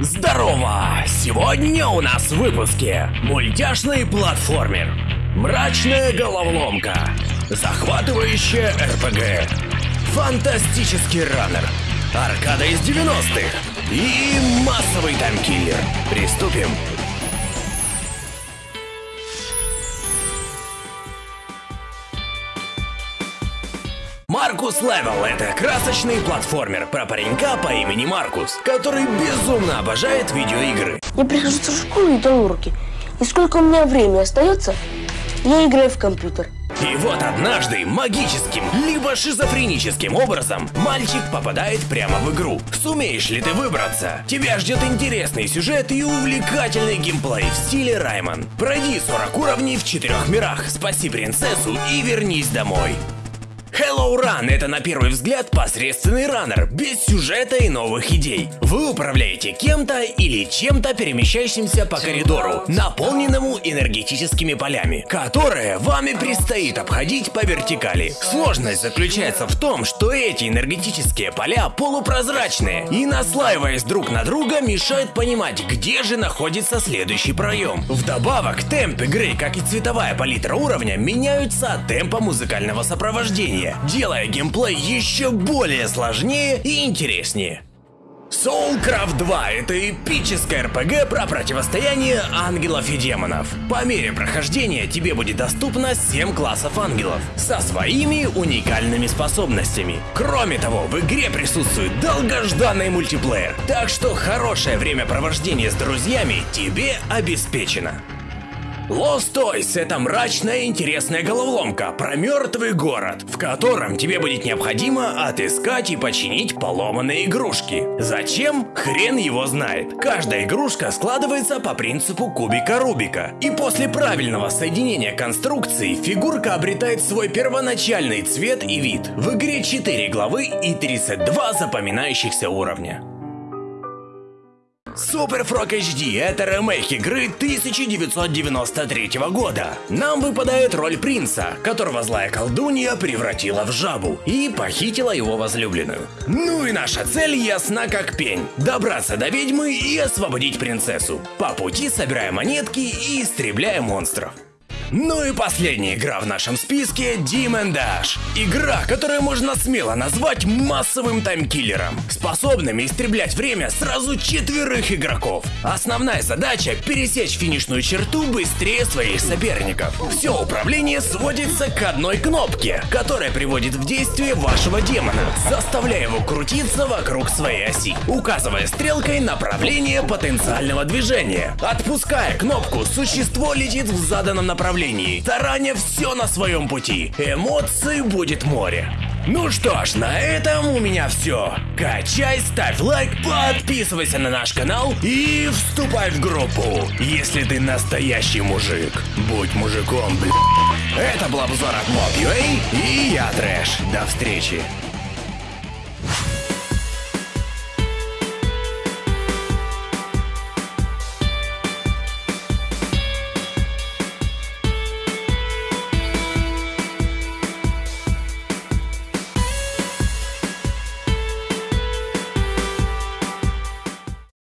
Здорово! Сегодня у нас в выпуске мультяшный платформер, мрачная головоломка, захватывающая РПГ, фантастический раннер, аркада из 90-х и массовый таймкиллер. Приступим! Маркус Левел — это красочный платформер про паренька по имени Маркус, который безумно обожает видеоигры. Я прихожу в школу и даю уроки. И сколько у меня времени остается, я играю в компьютер. И вот однажды магическим, либо шизофреническим образом мальчик попадает прямо в игру. Сумеешь ли ты выбраться? Тебя ждет интересный сюжет и увлекательный геймплей в стиле Райман. Пройди 40 уровней в четырех мирах, спаси принцессу и вернись домой. Hello Run — это на первый взгляд посредственный раннер, без сюжета и новых идей. Вы управляете кем-то или чем-то перемещающимся по коридору, наполненному энергетическими полями, которые вами предстоит обходить по вертикали. Сложность заключается в том, что эти энергетические поля полупрозрачные и, наслаиваясь друг на друга, мешают понимать, где же находится следующий проем. Вдобавок, темп игры, как и цветовая палитра уровня, меняются от темпа музыкального сопровождения делая геймплей еще более сложнее и интереснее. Soulcraft 2 — это эпическая РПГ про противостояние ангелов и демонов. По мере прохождения тебе будет доступно 7 классов ангелов со своими уникальными способностями. Кроме того, в игре присутствует долгожданный мультиплеер, так что хорошее времяпровождение с друзьями тебе обеспечено. Lost Toys — это мрачная интересная головоломка про мертвый город, в котором тебе будет необходимо отыскать и починить поломанные игрушки. Зачем? Хрен его знает. Каждая игрушка складывается по принципу кубика Рубика. И после правильного соединения конструкций фигурка обретает свой первоначальный цвет и вид. В игре 4 главы и 32 запоминающихся уровня. Super Frog HD — это ремейк игры 1993 года. Нам выпадает роль принца, которого злая колдунья превратила в жабу и похитила его возлюбленную. Ну и наша цель ясна как пень — добраться до ведьмы и освободить принцессу. По пути собирая монетки и истребляя монстров. Ну и последняя игра в нашем списке Demon Dash. Игра, которую можно смело назвать массовым таймкиллером, способным истреблять время сразу четверых игроков. Основная задача пересечь финишную черту быстрее своих соперников. Все управление сводится к одной кнопке, которая приводит в действие вашего демона, заставляя его крутиться вокруг своей оси, указывая стрелкой направление потенциального движения. Отпуская кнопку, существо летит в заданном направлении направлении, тараня все на своем пути. Эмоций будет море. Ну что ж, на этом у меня все. Качай, ставь лайк, подписывайся на наш канал и вступай в группу, если ты настоящий мужик. Будь мужиком, блядь. Это был обзор от Mob.ua и я Трэш. До встречи.